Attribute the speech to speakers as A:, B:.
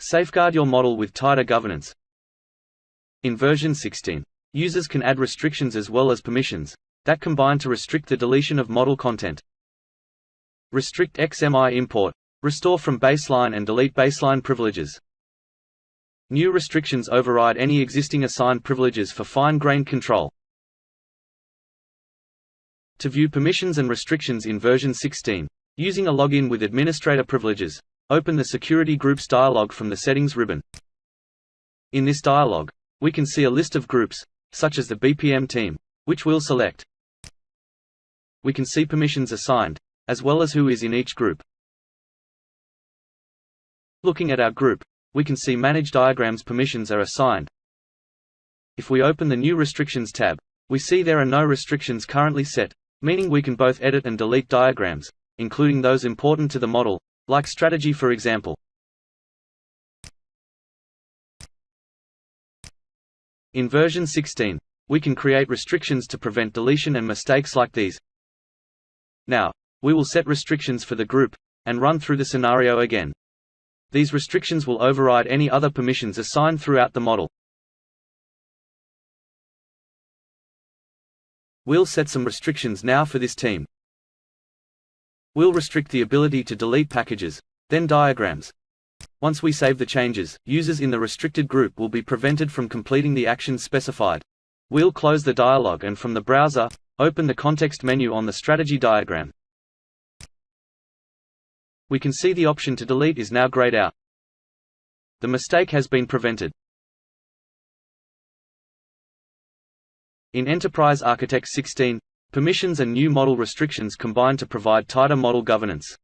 A: Safeguard your model with tighter governance. In version 16, users can add restrictions as well as permissions, that combine to restrict the deletion of model content. Restrict XMI import, restore from baseline and delete baseline privileges. New restrictions override any existing assigned privileges for fine-grained control. To view permissions and restrictions in version 16, using a login with administrator privileges, open the Security Groups dialog from the Settings ribbon. In this dialog, we can see a list of groups, such as the BPM team, which we'll select. We can see permissions assigned, as well as who is in each group. Looking at our group, we can see Manage Diagrams permissions are assigned. If we open the New Restrictions tab, we see there are no restrictions currently set, meaning we can both edit and delete diagrams, including those important to the model, like strategy for example. In version 16, we can create restrictions to prevent deletion and mistakes like these. Now, we will set restrictions for the group, and run through the scenario again. These restrictions will override any other permissions assigned throughout the model. We'll set some restrictions now for this team. We'll restrict the ability to delete packages, then diagrams. Once we save the changes, users in the restricted group will be prevented from completing the actions specified. We'll close the dialog and from the browser, open the context menu on the strategy diagram we can see the option to delete is now grayed out. The mistake has been prevented. In Enterprise Architect 16, permissions and new model restrictions combine to provide tighter model governance.